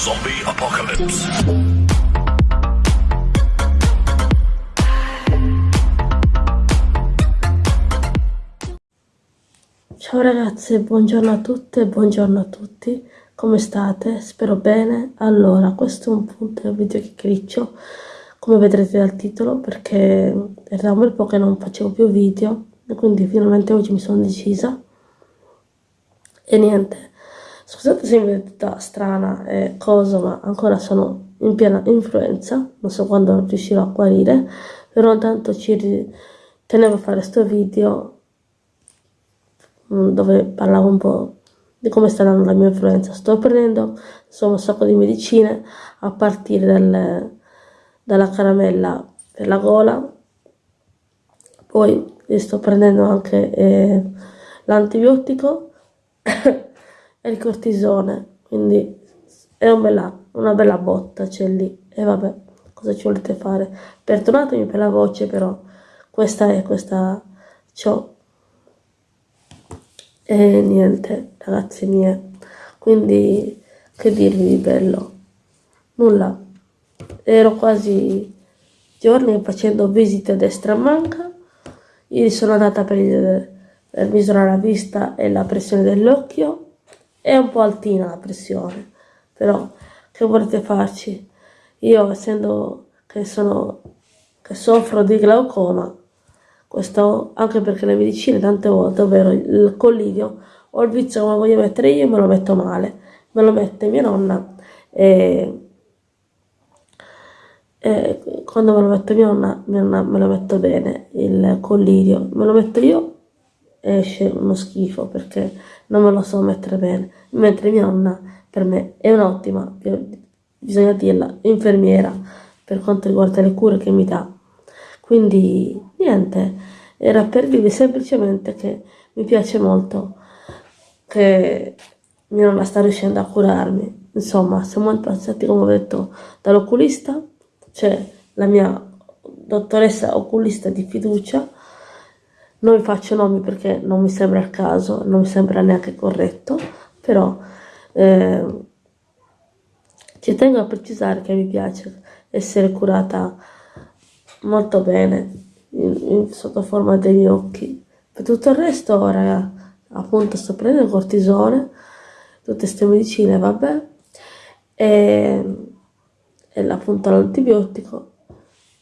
Zombie Apocalypse. Ciao ragazzi, buongiorno a tutte buongiorno a tutti, come state? Spero bene. Allora, questo è un punto del video chiacchiericcio, come vedrete dal titolo, perché era un bel po' che non facevo più video, quindi finalmente oggi mi sono decisa. E niente, scusate se mi vedete tutta strana e cosa, ma ancora sono in piena influenza, non so quando riuscirò a guarire, però intanto ci tenevo a fare questo video Mm, dove parlavo un po' di come sta andando la mia influenza. Sto prendendo insomma un sacco di medicine a partire dal, dalla caramella per la gola, poi sto prendendo anche eh, l'antibiotico e il cortisone, quindi è un bella, una bella botta c'è lì e vabbè cosa ci volete fare perdonatemi per la voce però questa è questa ciò e niente, ragazze mie, quindi che dirvi di bello? Nulla. Ero quasi giorni facendo visite a destra manca. Ieri sono andata per, il, per misurare la vista e la pressione dell'occhio. È un po' altina la pressione, però che volete farci? Io essendo che sono che soffro di glaucoma questo anche perché le medicine tante volte, ovvero il collirio o il vizio come voglio mettere io, me lo metto male, me lo mette mia nonna e, e quando me lo metto mia nonna, mia nonna me lo metto bene, il collirio, me lo metto io esce uno schifo perché non me lo so mettere bene, mentre mia nonna per me è un'ottima, bisogna dirla, infermiera per quanto riguarda le cure che mi dà quindi niente, era per dirvi semplicemente che mi piace molto che mia nonna sta riuscendo a curarmi. Insomma, siamo passati, come ho detto, dall'oculista, cioè la mia dottoressa oculista di fiducia, non faccio nomi perché non mi sembra il caso, non mi sembra neanche corretto, però eh, ci tengo a precisare che mi piace essere curata molto bene in, in, sotto forma degli occhi. Per tutto il resto ora appunto sto prendendo cortisone tutte queste medicine vabbè e, e appunto l'antibiotico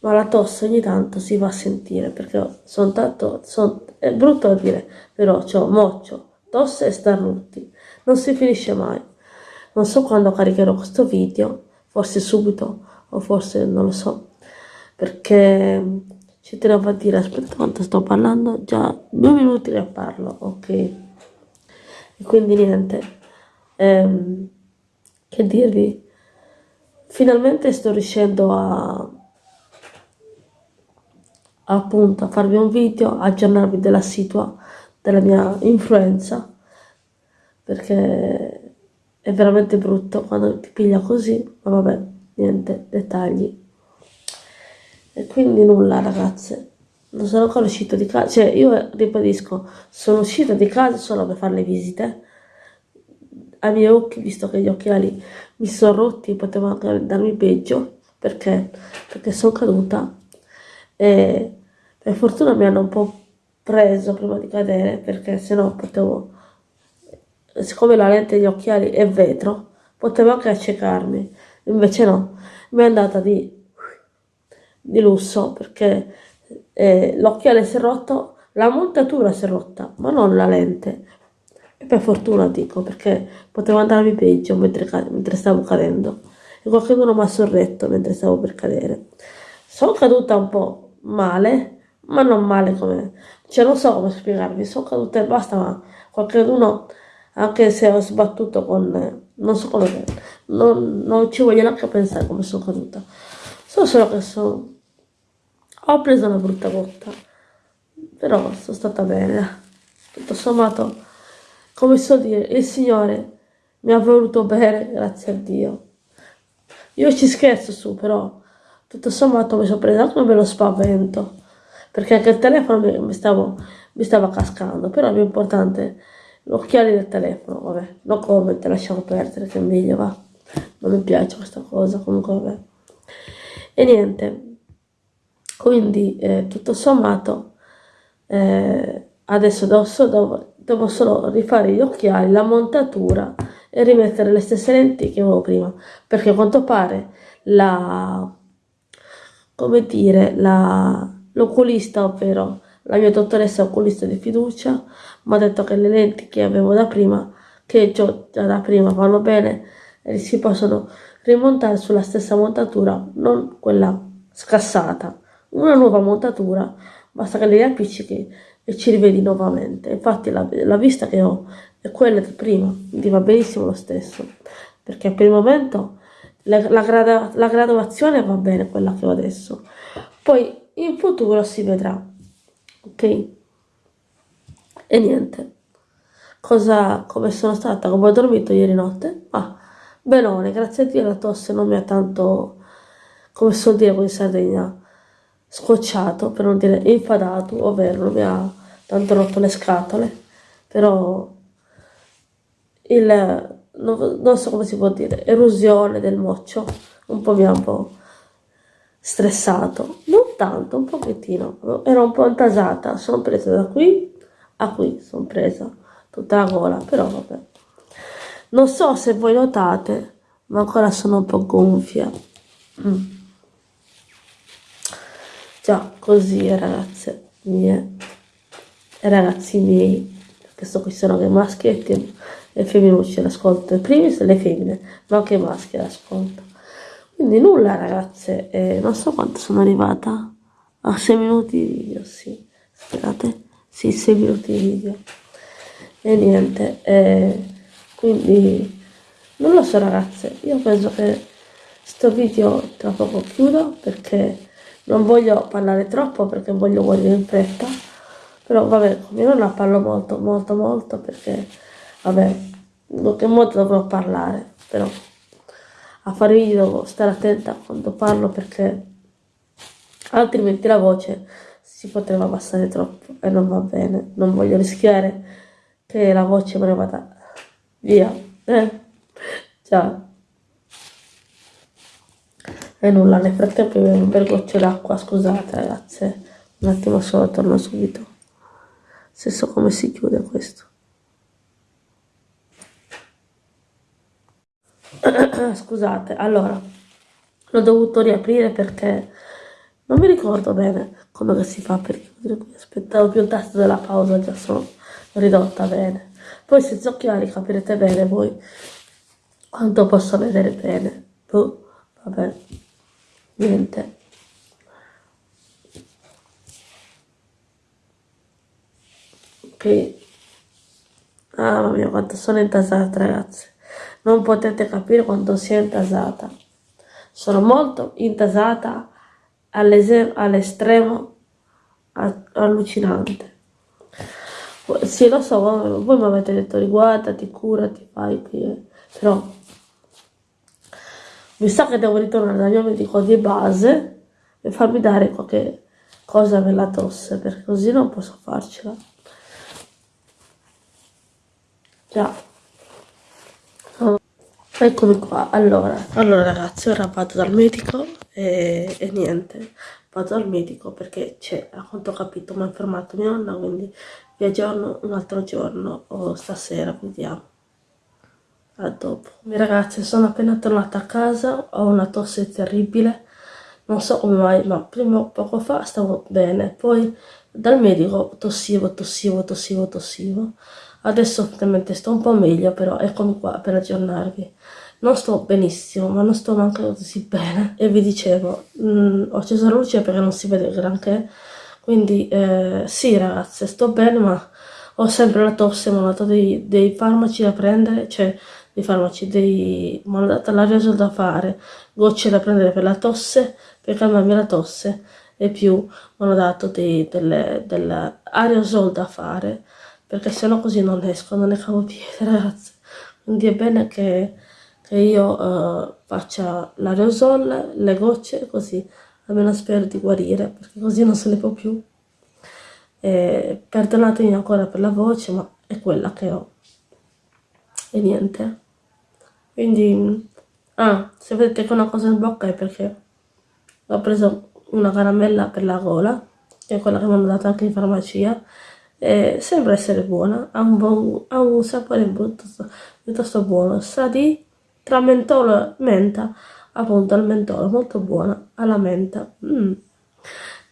ma la tosse ogni tanto si va a sentire perché sono tanto son, è brutto da dire però ho moccio tosse e starnuti non si finisce mai. Non so quando caricherò questo video forse subito o forse non lo so perché ci tenevo a dire aspetta quanto sto parlando già due minuti che parlo ok. E quindi niente ehm, che dirvi? Finalmente sto riuscendo a appunto a farvi un video aggiornarvi della situa della mia influenza perché è veramente brutto quando ti piglia così ma vabbè niente dettagli. E quindi nulla ragazze, non sono ancora uscito di casa, cioè io ribadisco, sono uscita di casa solo per fare le visite, ai miei occhi, visto che gli occhiali mi sono rotti, potevano anche darmi peggio, perché? Perché sono caduta. E per fortuna mi hanno un po' preso prima di cadere, perché sennò potevo, siccome la lente degli occhiali è vetro, potevo anche accecarmi, invece no, mi è andata di di lusso perché eh, l'occhiale si è rotto, la montatura si è rotta, ma non la lente. E per fortuna dico, perché poteva andarmi peggio mentre, mentre stavo cadendo. E qualcuno mi ha sorretto mentre stavo per cadere. Sono caduta un po' male, ma non male come... Cioè non so come spiegarvi, sono caduta e basta, ma qualcuno, anche se ho sbattuto con... Non so come... Non, non ci voglio neanche pensare come sono caduta. So solo che sono ho preso una brutta botta, però sono stata bene. Tutto sommato, come so dire, il Signore mi ha voluto bene, grazie a Dio. Io ci scherzo su, però tutto sommato mi sono presa anche un bello spavento, perché anche il telefono mi, mi, stavo, mi stava cascando, però è importante l'occhiale del telefono, vabbè, no comment, lasciamo perdere, che è meglio, va. non mi piace questa cosa, comunque vabbè. E niente, quindi eh, tutto sommato eh, adesso devo, devo solo rifare gli occhiali, la montatura e rimettere le stesse lenti che avevo prima, perché a quanto pare la, come dire, l'oculista, ovvero la mia dottoressa oculista di fiducia, mi ha detto che le lenti che avevo da prima, che ho già da prima vanno bene e si possono rimontare sulla stessa montatura, non quella scassata. Una nuova montatura, basta che le appiccichi e ci rivedi nuovamente. Infatti la, la vista che ho è quella di prima, quindi va benissimo lo stesso, perché per il momento la, la, grada, la graduazione va bene quella che ho adesso, poi in futuro si vedrà, ok? E niente, cosa, come sono stata, come ho dormito ieri notte? Ah, benone, grazie a Dio la tosse non mi ha tanto, come suol dire in Sardegna, scocciato, per non dire infadato, ovvero non mi ha tanto rotto le scatole, però il, non, non so come si può dire, erosione del moccio, un po' mi ha un po' stressato, non tanto, un pochettino, ero un po' intasata, sono presa da qui a qui, sono presa tutta la gola, però vabbè. Non so se voi notate, ma ancora sono un po' gonfia. Mm. Già, così ragazze mie, ragazzi miei, questo qui sono che maschietti e femminucce l'ascolto, in primis le femmine, ma anche i maschi l'ascolto. Quindi nulla ragazze, eh, non so quanto sono arrivata, a 6 minuti di video, sì, aspettate, sì, 6 minuti di video. E niente, eh, quindi non lo so ragazze, io penso che sto video tra poco chiudo perché non voglio parlare troppo perché voglio morire in fretta, però vabbè, io non la parlo molto, molto, molto perché vabbè, che molto dovrò parlare, però a devo stare attenta quando parlo perché altrimenti la voce si potrebbe abbassare troppo e non va bene, non voglio rischiare che la voce me ne vada via, eh? Ciao. E nulla, nel frattempo bevo un bel goccio d'acqua, scusate ragazze, un attimo solo, torno subito. Se so come si chiude questo. scusate, allora, l'ho dovuto riaprire perché non mi ricordo bene come si fa perché aspettavo più il tasto della pausa, già sono ridotta bene. Poi senza occhiali capirete bene voi quanto posso vedere bene. Boh, vabbè, niente. Ok. Ah, mamma mia, quanto sono intasata, ragazzi non potete capire quanto sia intasata. Sono molto intasata all'estremo allucinante. Sì, lo so, voi mi avete detto riguardati, curati, fai qui, però mi sa che devo ritornare dal mio medico di base e farmi dare qualche cosa per la tosse, perché così non posso farcela. Già. Eccomi qua, allora, allora ragazzi, ora vado dal medico e, e niente, vado dal medico perché c'è, a quanto ho capito, mi ha informato mia nonna, quindi vi aggiorno un altro giorno o stasera, vediamo. A dopo. Ragazzi, sono appena tornata a casa, ho una tosse terribile, non so come mai, ma prima poco fa stavo bene, poi dal medico tossivo, tossivo, tossivo, tossivo Adesso ovviamente sto un po' meglio, però eccomi qua per aggiornarvi. Non sto benissimo, ma non sto neanche così bene. E vi dicevo, mh, mm, ho acceso la luce perché non si vede granché. Quindi eh, sì ragazze, sto bene, ma ho sempre la tosse, mi hanno dato dei, dei farmaci da prendere, cioè dei farmaci, dei, mi hanno dato l'aerosol da fare, gocce da prendere per la tosse, per calmarmi la tosse, e più mi hanno dato dei, dell'aerosol da fare perché sennò così non esco, non ne cavo piede ragazzi. Quindi è bene che, che io uh, faccia l'aerosol, le gocce, così almeno spero di guarire, perché così non se ne può più. E perdonatemi ancora per la voce, ma è quella che ho. E niente. Quindi Ah, se vedete che una cosa in bocca è perché ho preso una caramella per la gola, che è quella che mi hanno dato anche in farmacia, e sembra essere buona, ha un, buon, ha un sapore piuttosto, piuttosto buono, sa di tra mentolo e menta, appunto al mentolo, molto buona, alla menta. Mm.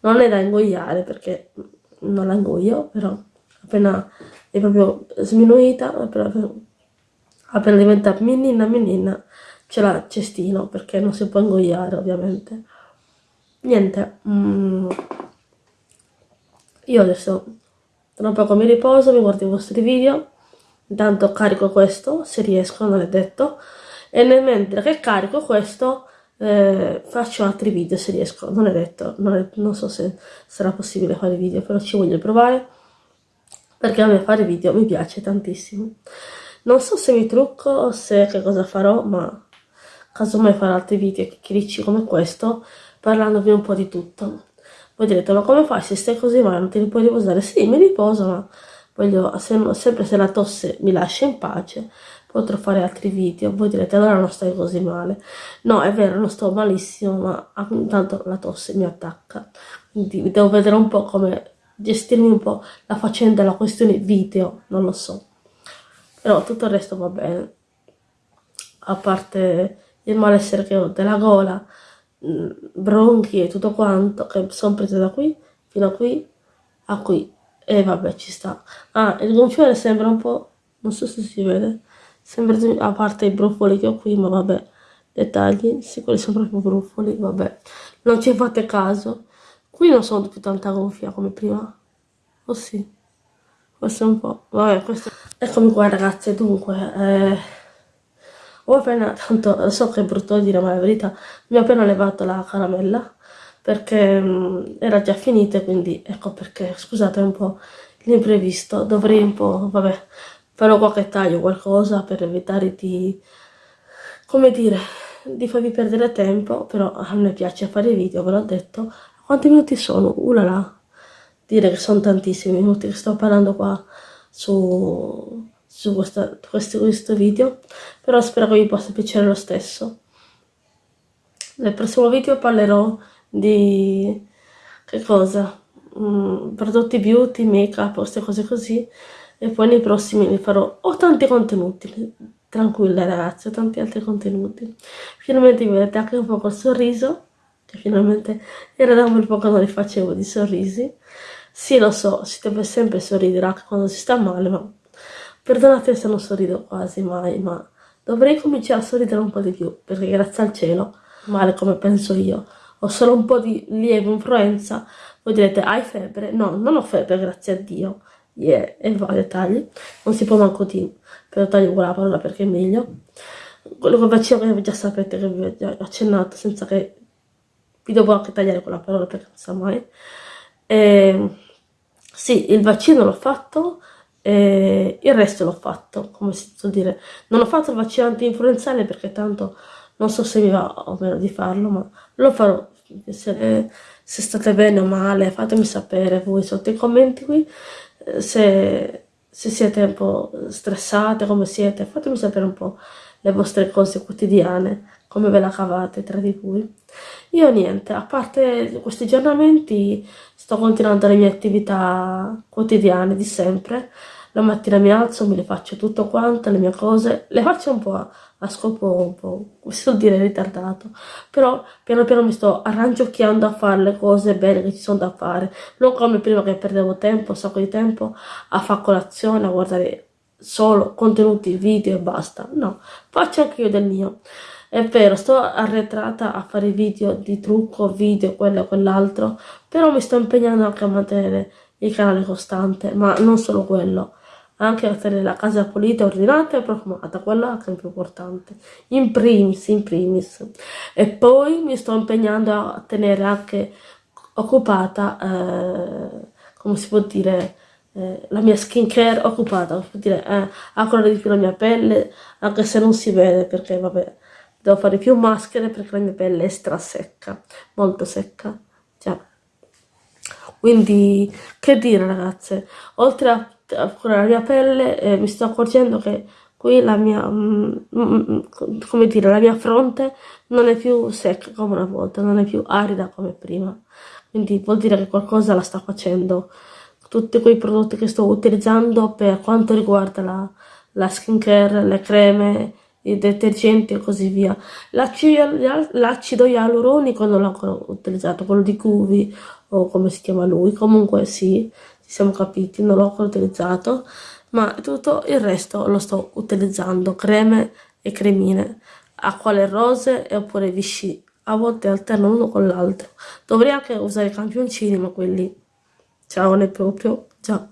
Non è da ingoiare perché non la ingoio, però appena è proprio sminuita, appena, appena diventa minina minina, ce l'ha cestino perché non si può ingoiare ovviamente. Niente, mm, io adesso tra un poco mi riposo, mi guardo i vostri video, intanto carico questo, se riesco, non è detto, e nel mentre che carico questo eh, faccio altri video se riesco, non è detto, non, è, non so se sarà possibile fare video, però ci voglio provare, perché a me fare video mi piace tantissimo. Non so se mi trucco o se che cosa farò, ma casomai farò altri video chiacchiericci come questo, parlandovi un po' di tutto. Voi direte, ma come fai se stai così male, non ti puoi riposare? Sì, mi riposo, ma voglio, se, sempre se la tosse mi lascia in pace, potrò fare altri video. Voi direte, allora non stai così male. No, è vero, non sto malissimo, ma intanto la tosse mi attacca. Quindi devo vedere un po' come gestirmi un po' la faccenda, la questione video, non lo so. Però tutto il resto va bene. A parte il malessere che ho della gola, bronchi e tutto quanto, che sono prese da qui fino a qui, a qui. E vabbè, ci sta. Ah, il gonfiore sembra un po', non so se si vede, sembra a parte i brufoli che ho qui, ma vabbè, dettagli, sì, quelli sono proprio brufoli, vabbè. Non ci fate caso. Qui non sono più tanta gonfia come prima. Oh sì. È un po'... Vabbè, questo... Eccomi qua ragazze, dunque... Eh... Ho appena... Tanto so che è brutto dire, ma la verità... Mi ho appena levato la caramella. Perché mh, mm, era già finita, quindi ecco perché... Scusate un po' l'imprevisto. Dovrei un po'... Vabbè... Farò qualche taglio, qualcosa, per evitare di... Come dire... Di farvi perdere tempo, però a me piace fare video, ve l'ho detto. Quanti minuti sono? Ulala! dire che sono tantissimi minuti che sto parlando qua su, su questa, questo, questo video, però spero che vi possa piacere lo stesso. Nel prossimo video parlerò di che cosa? Mm, prodotti beauty, make up, queste cose così e poi nei prossimi ne farò ho tanti contenuti tranquille ragazzi ho tanti altri contenuti finalmente vi vedete anche un po' col sorriso che finalmente era da un bel po' che non li facevo di sorrisi sì, lo so, si deve sempre sorridere anche quando si sta male, ma perdonate se non sorrido quasi mai, ma dovrei cominciare a sorridere un po' di più, perché grazie al cielo, male come penso io, ho solo un po' di lieve influenza, voi direte, hai febbre? No, non ho febbre, grazie a Dio, yeah, e va, dettagli, non si può manco dire, però taglio quella parola perché è meglio. Quello che vaccino che già sapete che vi ho già accennato, senza che vi devo anche tagliare quella parola perché non sa mai. E ehm, sì, il vaccino l'ho fatto, e il resto l'ho fatto, come si può dire. Non ho fatto il vaccino anti-influenzale perché tanto non so se mi va o meno di farlo, ma lo farò. Se, se state bene o male, fatemi sapere voi sotto i commenti qui. Se, se siete un po' stressate, come siete, fatemi sapere un po' le vostre cose quotidiane, come ve la cavate tra di voi. Io niente, a parte questi aggiornamenti sto continuando le mie attività quotidiane di sempre. La mattina mi alzo, me le faccio tutto quanto, le mie cose, le faccio un po' a, a scopo un po', si vuol dire, ritardato. Però piano piano mi sto arrangiocchiando a fare le cose belle che ci sono da fare. Non come prima che perdevo tempo, un sacco di tempo, a fare colazione, a guardare solo contenuti video e basta. No, faccio anche io del mio. È vero, sto arretrata a fare video di trucco, video, quello e quell'altro, però mi sto impegnando anche a mantenere il canale costante, ma non solo quello, anche a tenere la casa pulita, ordinata e profumata, quello è più importante, in primis, in primis. E poi mi sto impegnando a tenere anche occupata, eh, come si può dire, eh, la mia skincare occupata, come si può dire, eh, a curare di più la mia pelle, anche se non si vede, perché vabbè, devo fare più maschere perché la mia pelle è strasecca, molto secca, già. Quindi, che dire ragazze, oltre a, a la mia pelle, eh, mi sto accorgendo che qui la mia, mm, mm, come dire, la mia fronte non è più secca come una volta, non è più arida come prima. Quindi vuol dire che qualcosa la sta facendo. Tutti quei prodotti che sto utilizzando per quanto riguarda la, la skincare, le creme, i detergenti e così via. L'acido ialuronico non l'ho ancora utilizzato, quello di Cuvi o come si chiama lui, comunque sì, ci siamo capiti, non l'ho ancora utilizzato, ma tutto il resto lo sto utilizzando, creme e cremine, acquole rose e oppure Vichy, a volte alterno uno con l'altro. Dovrei anche usare i campioncini, ma quelli ciao ne proprio già.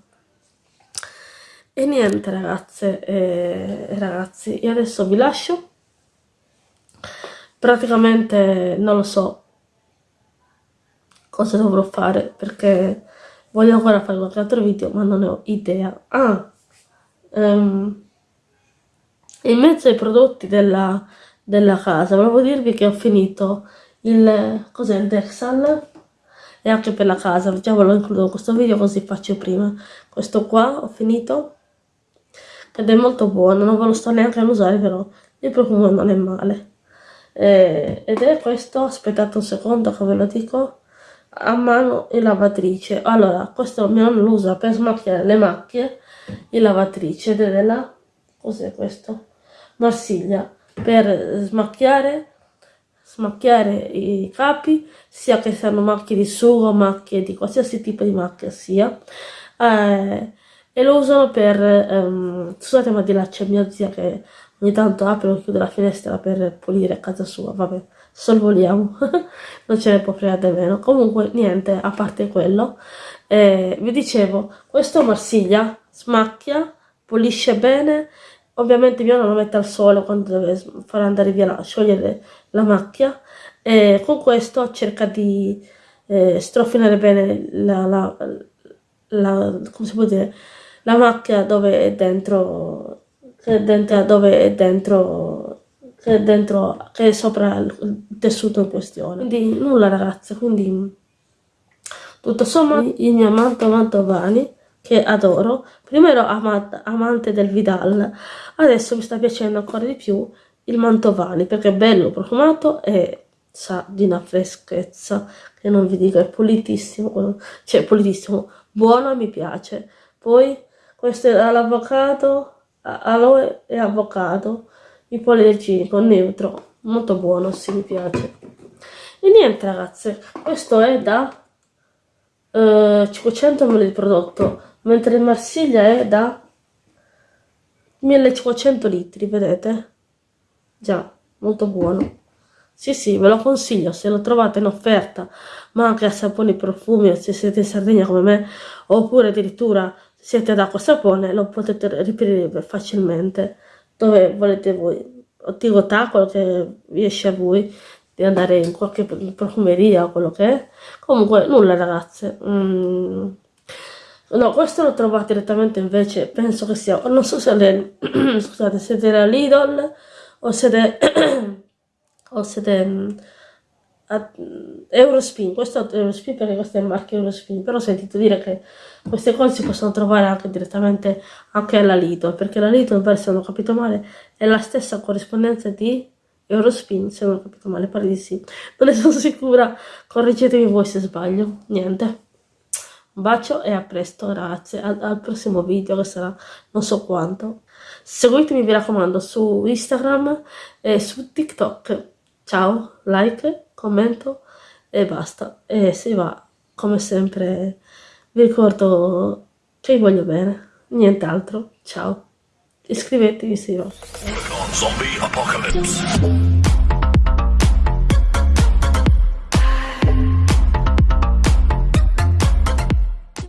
E niente ragazze e ragazzi, io adesso vi lascio. Praticamente non lo so cosa dovrò fare perché voglio ancora fare qualche altro video ma non ne ho idea. Ah, um, in mezzo ai prodotti della, della casa volevo dirvi che ho finito il, cos'è il Dexal e anche per la casa, ve lo includo in questo video così faccio prima. Questo qua ho finito ed è molto buono, non ve lo sto neanche a usare però il profumo non è male. Eh, ed è questo, aspettate un secondo che ve lo dico, a mano in lavatrice. Allora, questo mio nonno lo usa per smacchiare le macchie in lavatrice della, cos'è questo? Marsiglia, per smacchiare smacchiare i capi, sia che siano macchie di sugo, macchie di qualsiasi tipo di macchia sia. Eh, e lo usano per, um, scusate ma di là c'è mia zia che ogni tanto apre o chiude la finestra per pulire casa sua, vabbè, sorvoliamo, non ce ne può fregare meno. Comunque niente, a parte quello, eh, vi dicevo, questo Marsiglia smacchia, pulisce bene, ovviamente mio nonno lo mette al sole quando deve far andare via, la, sciogliere la macchia, e con questo cerca di eh, strofinare bene la, la, la, come si può dire, la macchia dove è dentro, che è dentro, dove è dentro, che è dentro, che è sopra il tessuto in questione. Quindi nulla ragazze, quindi tutto sommato il mio manto Mantovani che adoro, prima ero amata, amante del Vidal, adesso mi sta piacendo ancora di più il Mantovani perché è bello profumato e sa di una freschezza che non vi dico, è pulitissimo, cioè pulitissimo, buono mi piace. Poi questo è l'avvocato, aloe e avvocato, ipoallergenico, neutro, molto buono, sì, mi piace. E niente ragazze, questo è da eh, 500 ml di prodotto, mentre il Marsiglia è da 1500 litri, vedete? Già, molto buono. Sì, sì, ve lo consiglio se lo trovate in offerta, ma anche a saponi profumi, se siete in Sardegna come me, oppure addirittura siete ad acqua sapone, lo potete reperire facilmente dove volete voi. O dico quello che riesce a voi di andare in qualche profumeria o quello che è. Comunque, nulla ragazze. Mm. No, questo lo trovate direttamente invece, penso che sia, non so se le, scusate, siete la Lidl o siete, o siete Eurospin, questo è Eurospin perché questo è il marchio Eurospin, però ho sentito dire che queste cose si possono trovare anche direttamente anche alla Lidl, perché la Lidl, se non ho capito male, è la stessa corrispondenza di Eurospin, se non ho capito male, pare di sì. Non ne sono sicura, correggetemi voi se sbaglio. Niente. Un bacio e a presto, grazie. Al, al prossimo video che sarà non so quanto. Seguitemi, mi raccomando, su Instagram e su TikTok. Ciao, like commento e basta. E si va, come sempre, vi ricordo che vi voglio bene, nient'altro. Ciao. Iscrivetevi se va.